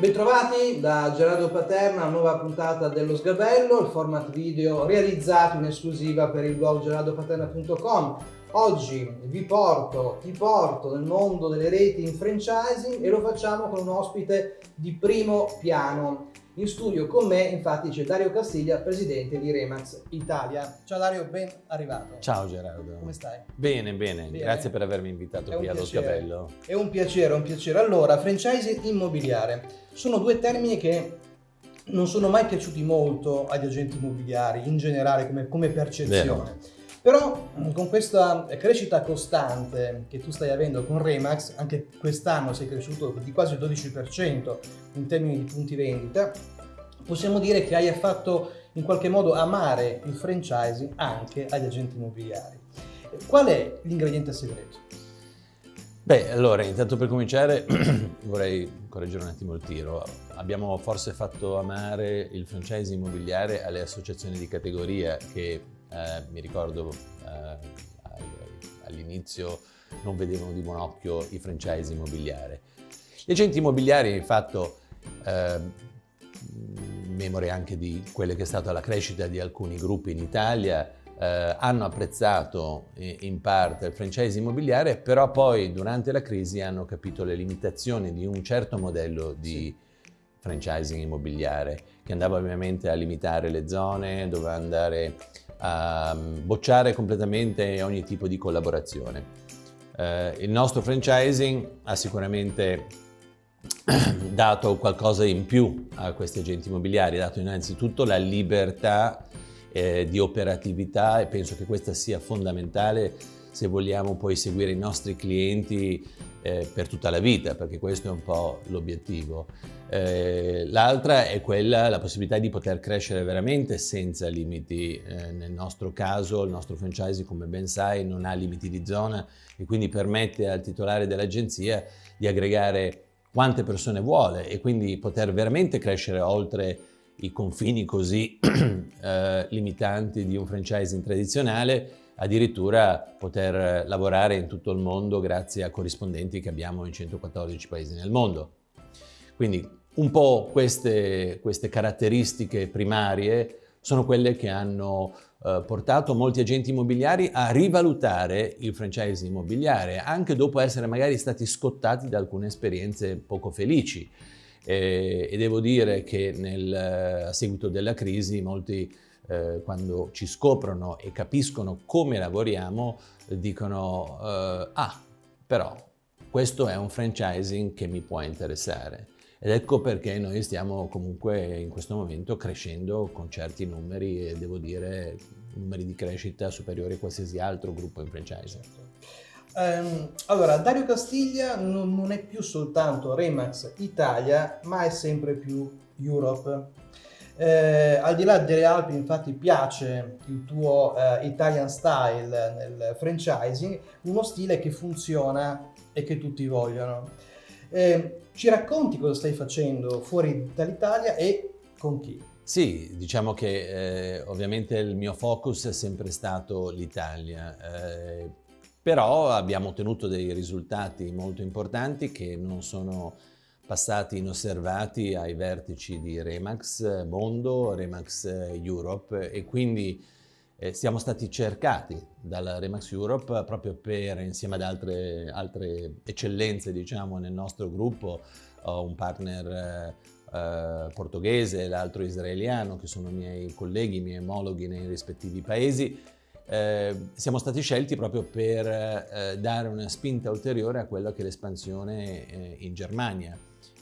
bentrovati da Gerardo Paterna, nuova puntata dello Sgabello, il format video realizzato in esclusiva per il blog gerardopaterna.com. Oggi vi porto, ti porto nel mondo delle reti in franchising e lo facciamo con un ospite di primo piano. In studio con me infatti c'è Dario Castiglia, presidente di Remax Italia. Ciao Dario, ben arrivato. Ciao Gerardo. Come stai? Bene, bene, bene. grazie per avermi invitato È qui allo. Sgabello. È un piacere, un piacere. Allora, franchising immobiliare sono due termini che non sono mai piaciuti molto agli agenti immobiliari in generale come, come percezione. Però mh, con questa crescita costante che tu stai avendo con Remax, anche quest'anno sei cresciuto di quasi il 12% in termini di punti vendita, possiamo dire che hai fatto in qualche modo amare il franchising anche agli agenti immobiliari. Qual è l'ingrediente segreto? Beh, allora, intanto per cominciare vorrei correggere un attimo il tiro. Abbiamo forse fatto amare il franchise immobiliare alle associazioni di categoria che eh, mi ricordo eh, all'inizio non vedevano di buon occhio i franchise immobiliari. Gli agenti immobiliari, infatti, eh, memore anche di quella che è stata la crescita di alcuni gruppi in Italia, eh, hanno apprezzato eh, in parte il franchise immobiliare, però poi durante la crisi hanno capito le limitazioni di un certo modello di franchising immobiliare, che andava ovviamente a limitare le zone, doveva andare a bocciare completamente ogni tipo di collaborazione. Eh, il nostro franchising ha sicuramente dato qualcosa in più a questi agenti immobiliari, dato innanzitutto la libertà eh, di operatività e penso che questa sia fondamentale se vogliamo poi seguire i nostri clienti eh, per tutta la vita, perché questo è un po' l'obiettivo. Eh, L'altra è quella, la possibilità di poter crescere veramente senza limiti. Eh, nel nostro caso, il nostro franchising, come ben sai, non ha limiti di zona e quindi permette al titolare dell'agenzia di aggregare quante persone vuole e quindi poter veramente crescere oltre i confini così eh, limitanti di un franchising tradizionale, addirittura poter lavorare in tutto il mondo grazie a corrispondenti che abbiamo in 114 paesi nel mondo. Quindi un po' queste, queste caratteristiche primarie sono quelle che hanno eh, portato molti agenti immobiliari a rivalutare il franchise immobiliare, anche dopo essere magari stati scottati da alcune esperienze poco felici. Eh, e devo dire che nel, a seguito della crisi molti eh, quando ci scoprono e capiscono come lavoriamo dicono eh, ah però questo è un franchising che mi può interessare ed ecco perché noi stiamo comunque in questo momento crescendo con certi numeri e devo dire numeri di crescita superiori a qualsiasi altro gruppo in franchising. Um, allora, Dario Castiglia non, non, è più soltanto Remax Italia, ma è sempre più Europe. Eh, al di là delle Alpi, infatti, piace il tuo eh, Italian style nel franchising, uno stile che funziona e che tutti vogliono. Eh, ci racconti cosa stai facendo fuori dall'Italia e con chi? Sì, diciamo che eh, ovviamente il mio focus è sempre stato l'Italia. Eh, però abbiamo ottenuto dei risultati molto importanti che non sono passati inosservati ai vertici di Remax Mondo, Remax Europe e quindi eh, siamo stati cercati dalla Remax Europe proprio per, insieme ad altre, altre eccellenze diciamo, nel nostro gruppo, ho un partner eh, portoghese e l'altro israeliano che sono miei colleghi, i miei omologhi nei rispettivi paesi, eh, siamo stati scelti proprio per eh, dare una spinta ulteriore a quella che è l'espansione eh, in Germania.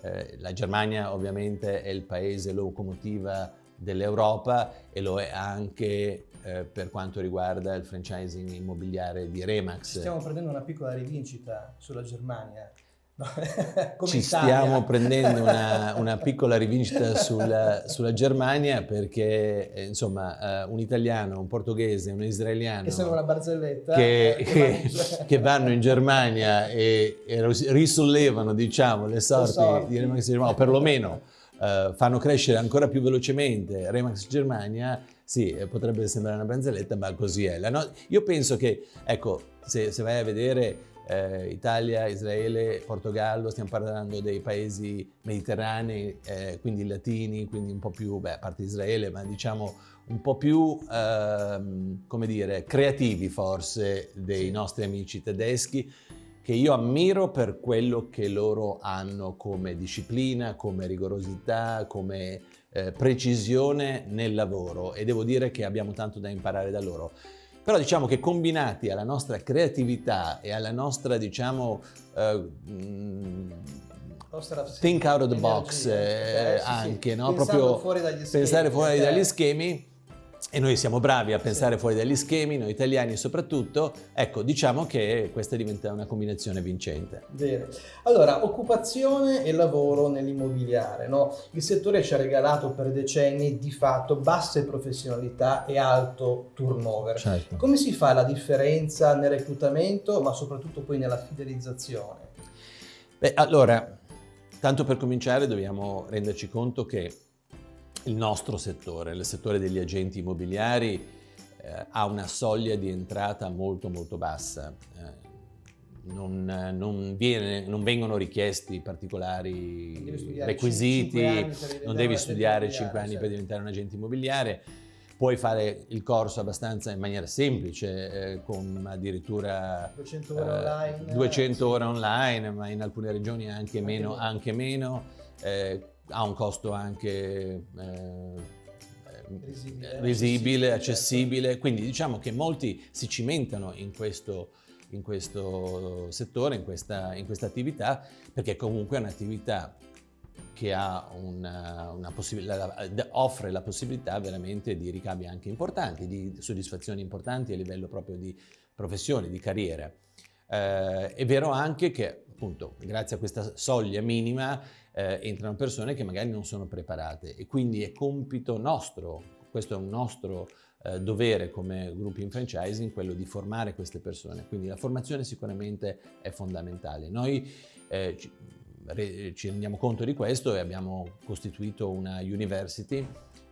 Eh, la Germania ovviamente è il paese locomotiva dell'Europa e lo è anche eh, per quanto riguarda il franchising immobiliare di Remax. Stiamo prendendo una piccola rivincita sulla Germania. No, Ci Italia. stiamo prendendo una, una piccola rivincita sulla, sulla, Germania perché eh, insomma uh, un italiano, un portoghese, un israeliano che sono una barzelletta che, che, che vanno in Germania e, e, risollevano diciamo le sorti, le sorti. di Remax Germania o perlomeno uh, fanno crescere ancora più velocemente Remax Germania sì, potrebbe sembrare una barzelletta, ma così è. No io penso che, ecco, se, se vai a vedere eh, Italia, Israele, Portogallo, stiamo parlando dei paesi mediterranei, eh, quindi latini, quindi un po' più, beh, a parte Israele, ma diciamo un po' più, ehm, come dire, creativi forse dei nostri amici tedeschi, che io ammiro per quello che loro hanno come disciplina, come rigorosità, come eh, precisione nel lavoro. E devo dire che abbiamo tanto da imparare da loro. Però diciamo che combinati alla nostra creatività e alla nostra, diciamo, uh, think out of the box eh, eh, anche, no? proprio fuori pensare fuori dagli schemi, e noi siamo bravi a pensare fuori dagli schemi, noi italiani soprattutto, ecco, diciamo che questa diventa una combinazione vincente. Bene. Allora, occupazione e lavoro nell'immobiliare, no? Il settore ci ha regalato per decenni di fatto basse professionalità e alto turnover. Certo. Come si fa la differenza nel reclutamento, ma soprattutto poi nella fidelizzazione? Beh, allora, tanto per cominciare dobbiamo renderci conto che il nostro settore, il settore degli agenti immobiliari, eh, ha una soglia di entrata molto molto bassa. Eh, non, non, viene, non, vengono richiesti particolari requisiti, non devi studiare 5 anni per diventare un agente immobiliare, puoi fare il corso abbastanza in maniera semplice, eh, con addirittura 200 ore online, 200 ore online ma in alcune regioni anche, anche meno. Anche meno eh, ha un costo anche eh, risibile, risibile accessibile, quindi diciamo che molti si cimentano in questo, in questo settore, in questa, in questa attività, perché comunque è un'attività che una, una offre la possibilità veramente di ricavi anche importanti, di soddisfazioni importanti a livello proprio di professione, di carriera. Eh, è vero anche che appunto grazie a questa soglia minima eh, entrano persone che magari non sono preparate e quindi è compito nostro, questo è un nostro eh, dovere come gruppi in franchising, quello di formare queste persone, quindi la formazione sicuramente è fondamentale. Noi eh, ci, re, ci rendiamo conto di questo e abbiamo costituito una university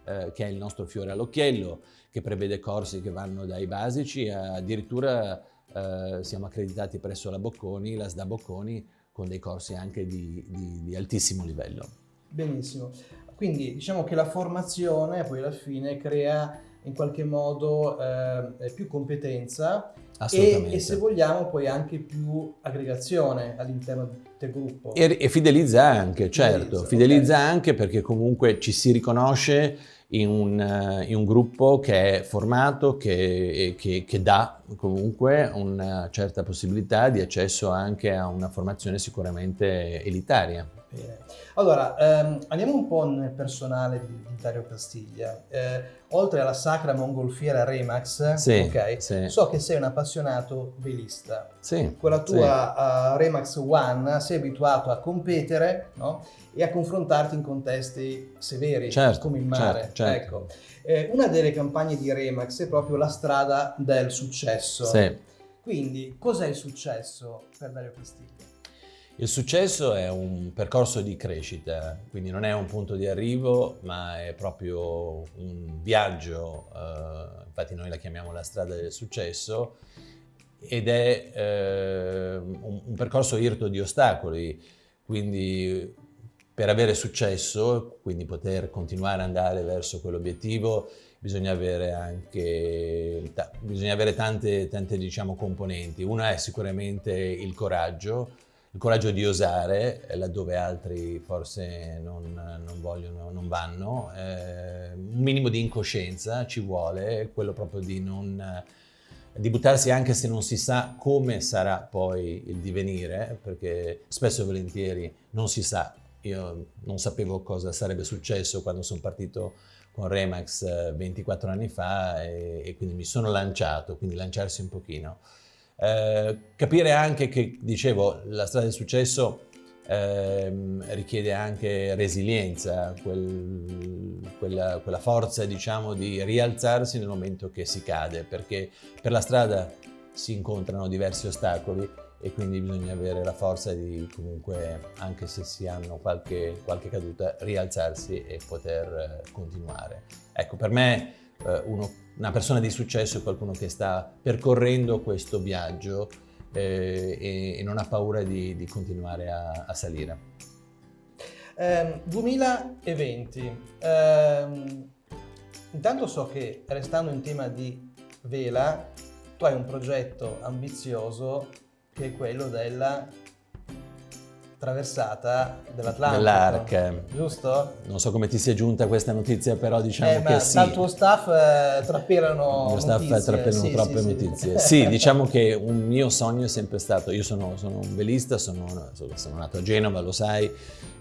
eh, che è il nostro fiore all'occhiello, che prevede corsi che vanno dai basici addirittura eh, siamo accreditati presso la Bocconi, la SDA Bocconi, con dei corsi anche di, di, di altissimo livello. Benissimo, quindi diciamo che la formazione poi alla fine crea in qualche modo eh, più competenza e, e, se vogliamo poi anche più aggregazione all'interno del gruppo. E, e fidelizza anche, certo, fidelizza, fidelizza okay. anche perché comunque ci si riconosce in un, in un gruppo che è formato, che, che, che, dà comunque una certa possibilità di accesso anche a una formazione sicuramente elitaria. Bene. Allora, ehm, andiamo un po' nel personale di, di Dario Castiglia. Eh, oltre alla sacra mongolfiera Remax, sì, okay, sì. so che sei un appassionato velista. Sì, Con la tua uh, Remax One sei abituato a competere no? e a confrontarti in contesti severi, certo, come il mare. Certo, certo. Ecco. Eh, una delle campagne di Remax è proprio la strada del successo. Quindi, cos'è il successo per Dario Castiglia? Il successo è un percorso di crescita, quindi non è un punto di arrivo, ma è proprio un viaggio, eh, infatti noi la chiamiamo la strada del successo, ed è eh, un, un, percorso irto di ostacoli, quindi per avere successo, quindi poter continuare ad andare verso quell'obiettivo, bisogna avere anche bisogna avere tante, tante diciamo, componenti. Una è sicuramente il coraggio, il coraggio di osare laddove altri forse non, non vogliono, non vanno, eh, un minimo di incoscienza ci vuole, quello proprio di non di buttarsi anche se non si sa come sarà poi il divenire, perché spesso e volentieri non si sa. Io non sapevo cosa sarebbe successo quando sono partito con Remax 24 eh, anni fa e, e quindi mi sono lanciato, quindi lanciarsi un pochino. Eh, capire anche che, dicevo, la strada del successo eh, richiede anche resilienza, quel, quella, quella, forza diciamo di rialzarsi nel momento che si cade, perché per la strada si incontrano diversi ostacoli e quindi bisogna avere la forza di comunque, anche se si hanno qualche, qualche caduta, rialzarsi e poter eh, continuare. Ecco, per me eh, uno, una persona di successo è qualcuno che sta percorrendo questo viaggio eh, e, e, non ha paura di, di continuare a, a salire. Eh, 2020. Eh, intanto so che restando in tema di vela, tu hai un progetto ambizioso che è quello della traversata dell'Atlantico. Dell'Arc. Giusto? Non so come ti sia giunta questa notizia, però diciamo eh, che sì. Dal tuo staff eh, trappelano Il staff notizie. trappelano sì, troppe sì, notizie. Sì. sì, diciamo che un mio sogno è sempre stato, io sono, sono un velista, sono, sono, nato a Genova, lo sai,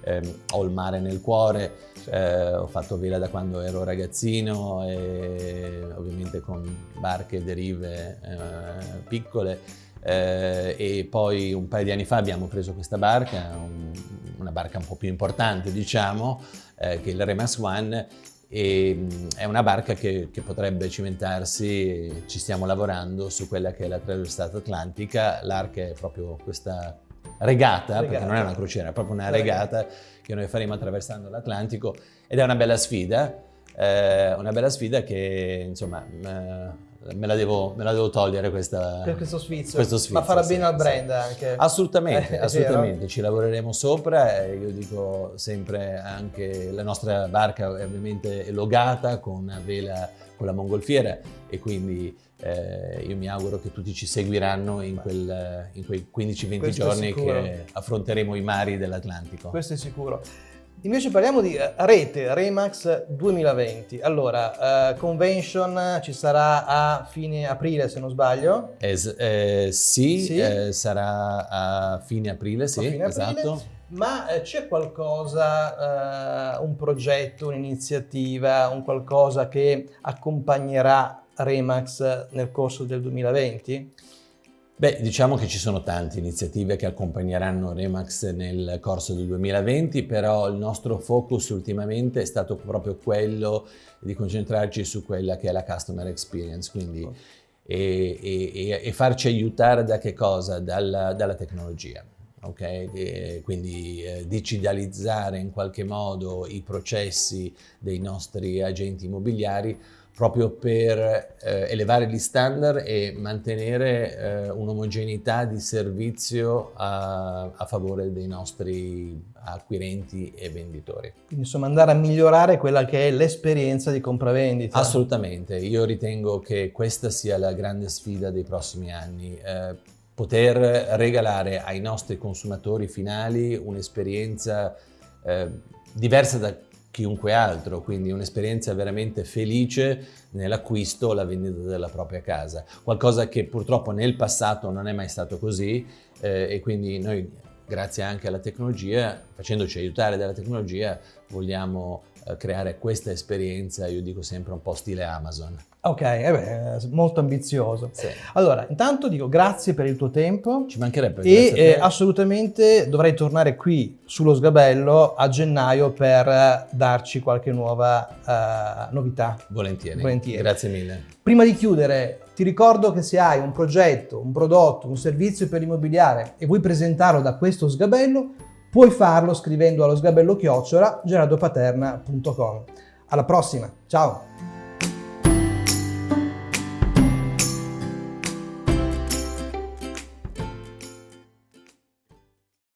ehm, ho il mare nel cuore, eh, ho fatto vela da quando ero ragazzino e ovviamente con barche e derive eh, piccole eh, e poi un paio di anni fa abbiamo preso questa barca, un, una barca un po' più importante diciamo, eh, che è il Remax One e mm, è una barca che, che, potrebbe cimentarsi, ci stiamo lavorando su quella che è la traversata atlantica, l'arca è proprio questa regata, regata, perché non è una crociera, è proprio una regata che noi faremo attraversando l'Atlantico ed è una bella sfida, eh, una bella sfida che insomma eh, me la devo, me la devo togliere questa, questo sfizio. questo sfizio. Ma farà sì, bene al brand sì. anche. Assolutamente, eh, assolutamente. Ci lavoreremo sopra io dico sempre anche la nostra barca è ovviamente logata con una vela con la mongolfiera e quindi eh, io mi auguro che tutti ci seguiranno in, quel, in quei 15-20 giorni che affronteremo i mari dell'Atlantico. Questo è sicuro. Invece parliamo di eh, rete, Remax 2020. Allora, uh, convention ci sarà a fine aprile se non sbaglio? Es eh, sì, sì. Eh, sarà a fine aprile, sì, fine esatto. Aprile. Ma eh, c'è qualcosa, uh, un progetto, un'iniziativa, un qualcosa che accompagnerà Remax nel corso del 2020? Beh, diciamo che ci sono tante iniziative che accompagneranno Remax nel corso del 2020, però il nostro focus ultimamente è stato proprio quello di concentrarci su quella che è la customer experience, quindi e, e, e, farci aiutare da che cosa? Dalla, dalla tecnologia. Okay? E quindi eh, digitalizzare in qualche modo i processi dei nostri agenti immobiliari proprio per eh, elevare gli standard e mantenere eh, un'omogeneità di servizio a, a, favore dei nostri acquirenti e venditori. Quindi insomma andare a migliorare quella che è l'esperienza di compravendita. Assolutamente, io ritengo che questa sia la grande sfida dei prossimi anni. Eh, poter regalare ai nostri consumatori finali un'esperienza eh, diversa da chiunque altro, quindi un'esperienza veramente felice nell'acquisto o la vendita della propria casa. Qualcosa che purtroppo nel passato non è mai stato così eh, e quindi noi grazie anche alla tecnologia, facendoci aiutare dalla tecnologia, vogliamo creare questa esperienza, io dico sempre un po' stile Amazon. Ok, eh beh, molto ambizioso. Sì. Allora, intanto dico grazie per il tuo tempo. Ci mancherebbe. E eh, assolutamente dovrei tornare qui sullo sgabello a gennaio per darci qualche nuova uh, novità. Volentieri. Volentieri. Grazie mille. Prima di chiudere, ti ricordo che se hai un progetto, un prodotto, un servizio per l'immobiliare e vuoi presentarlo da questo sgabello, puoi farlo scrivendo allo sgabello chiocciola gerardopaterna.com. Alla prossima, ciao!